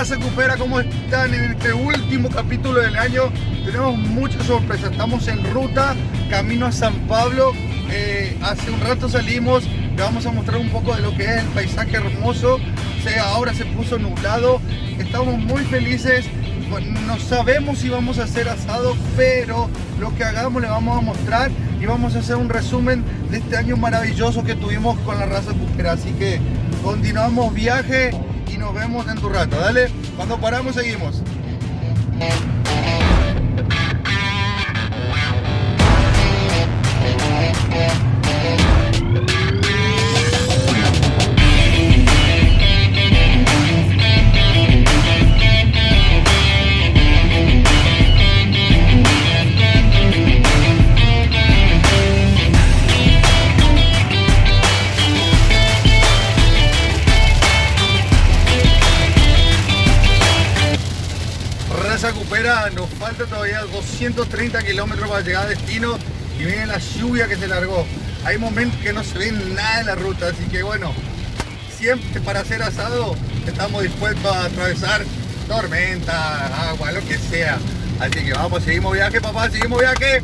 están? En este último capítulo del año tenemos muchas sorpresas. Estamos en ruta, camino a San Pablo. Eh, hace un rato salimos, le vamos a mostrar un poco de lo que es el paisaje hermoso. O ahora se puso nublado. Estamos muy felices. No sabemos si vamos a hacer asado, pero lo que hagamos le vamos a mostrar y vamos a hacer un resumen de este año maravilloso que tuvimos con la raza cupera. Así que continuamos viaje nos vemos en tu rato. Dale, cuando paramos seguimos. Nos falta todavía 230 kilómetros para llegar a destino y viene la lluvia que se largó. Hay momentos que no se ve nada en la ruta, así que bueno, siempre para hacer asado estamos dispuestos a atravesar tormenta, agua, lo que sea. Así que vamos, seguimos viaje papá, seguimos viaje.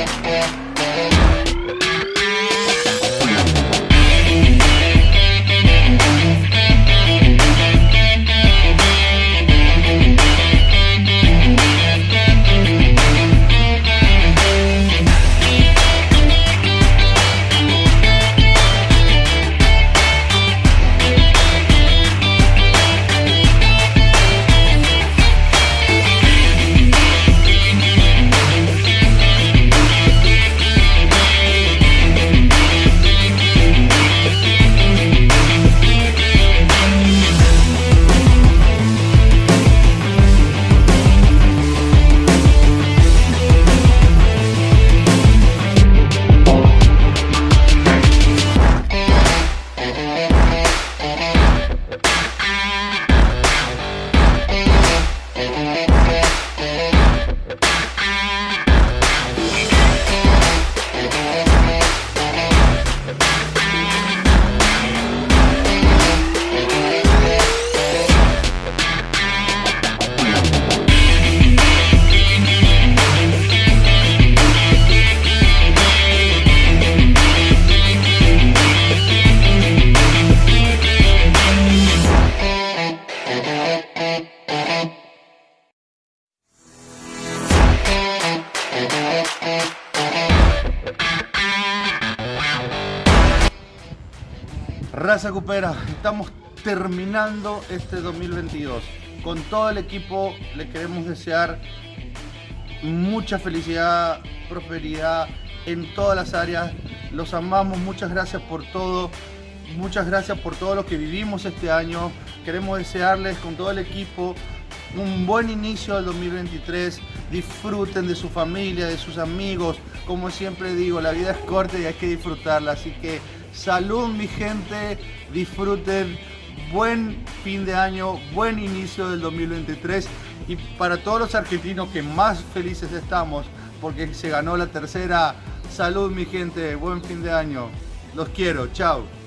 yeah, yeah. Raza Cupera, estamos terminando este 2022. Con todo el equipo le queremos desear mucha felicidad, prosperidad en todas las áreas. Los amamos, muchas gracias por todo. muchas gracias por todo lo que vivimos este año. Queremos desearles con todo el equipo un buen inicio del 2023. Disfruten de su familia, de sus amigos. Como siempre digo, la vida es corta y hay que disfrutarla. Así que salud mi gente, disfruten. Buen fin de año, buen inicio del 2023 y para todos los argentinos que más felices estamos porque se ganó la tercera. Salud mi gente, buen fin de año. Los quiero, chao.